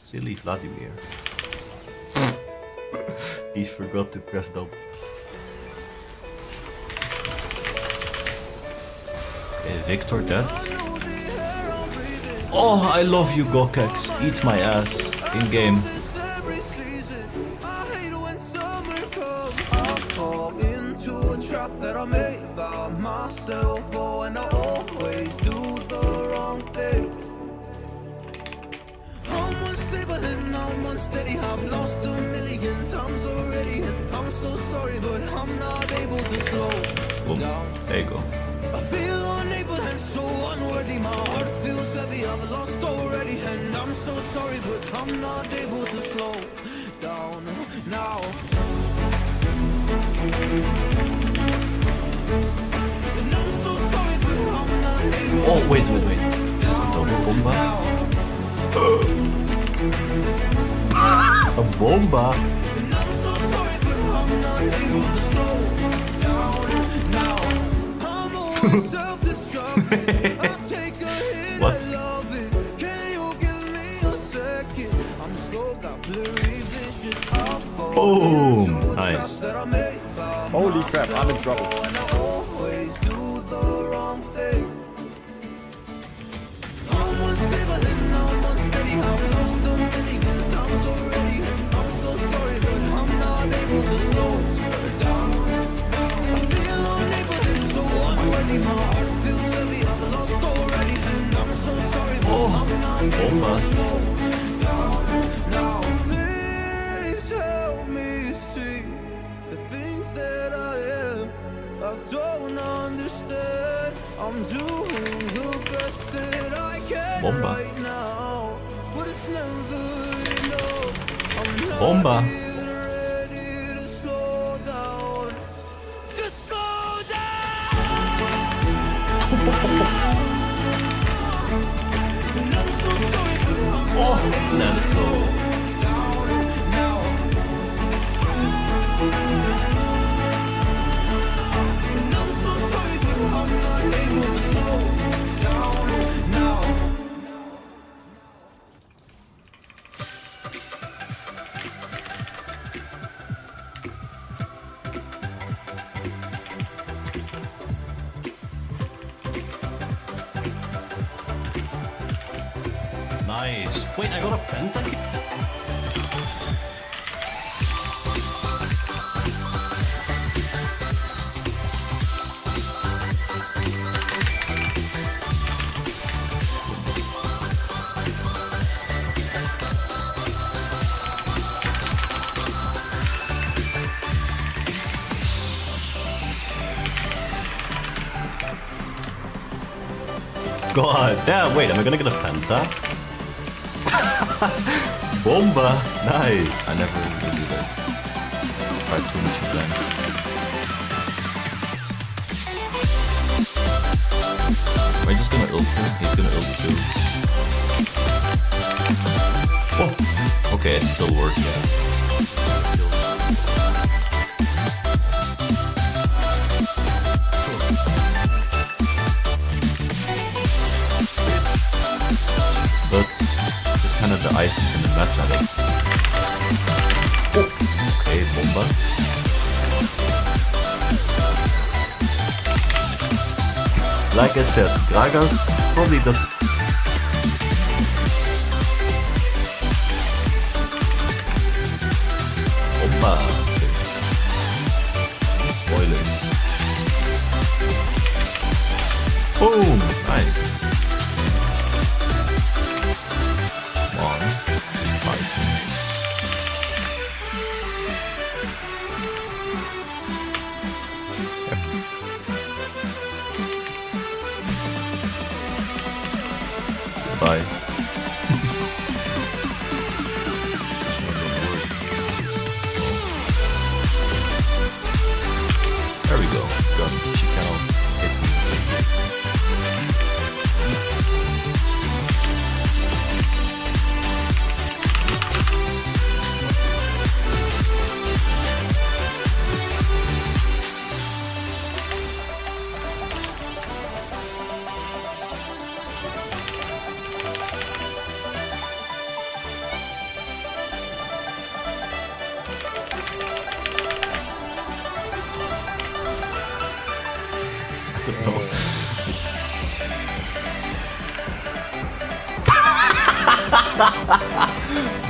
Silly Vladimir. he forgot to press. Okay, Viktor dead. Oh, I love you, Gokex. Eat my ass. In game. Myself Oh, and I always do the wrong thing. I'm unstable and I'm unsteady. I've lost a million times already And I'm so sorry, but I'm not able to slow Boom. down. There you go. I feel unable and so unworthy. My heart feels heavy, I've lost already And I'm so sorry, but I'm not able to slow down now Oh, wait, wait, wait. This is a double bomba? a bomba? And I'm so sorry, but I'm not able I'm doing the best that I can Bomba. right now, but it's never enough. I'm not Bomba. ready to slow down. Just slow down. And I'm so sorry, but I'm Oh, let's go. Nice. Wait, I got a pentakill? God damn, wait, am I gonna get a Penta? Bomba! Nice! I never really did that. Tried too much again. Am I just gonna ult him? He's gonna ult too. Oh! Okay, it still worked, Oh. Like I said, Gragas probably does. Spoilers. Boom! Bye. There we go. Done. She cannot hit me. então.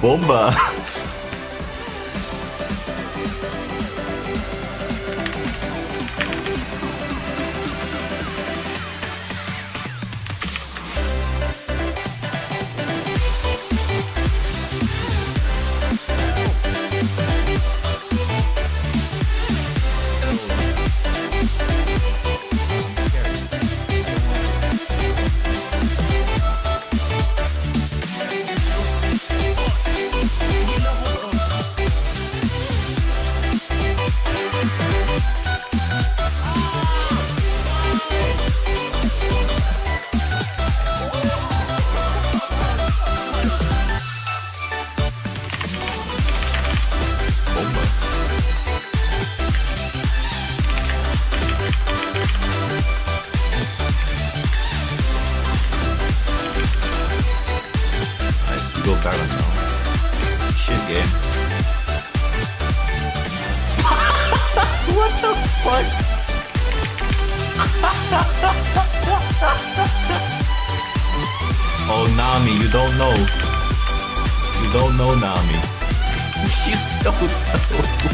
Bomba! oh, Nami, you don't know. You don't know Nami. you don't know.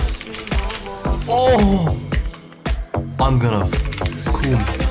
Oh, I'm gonna cool.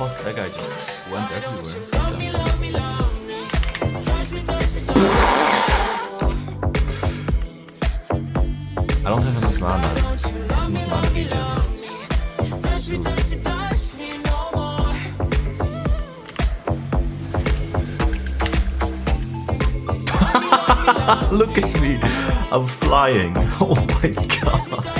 fuck? That guy just went everywhere. I don't have enough mana. Enough mana to beat him. Look at me, I'm flying. Oh my god.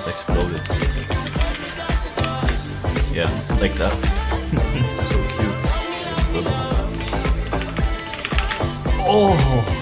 just exploded. Yeah, like that. so cute. Oh!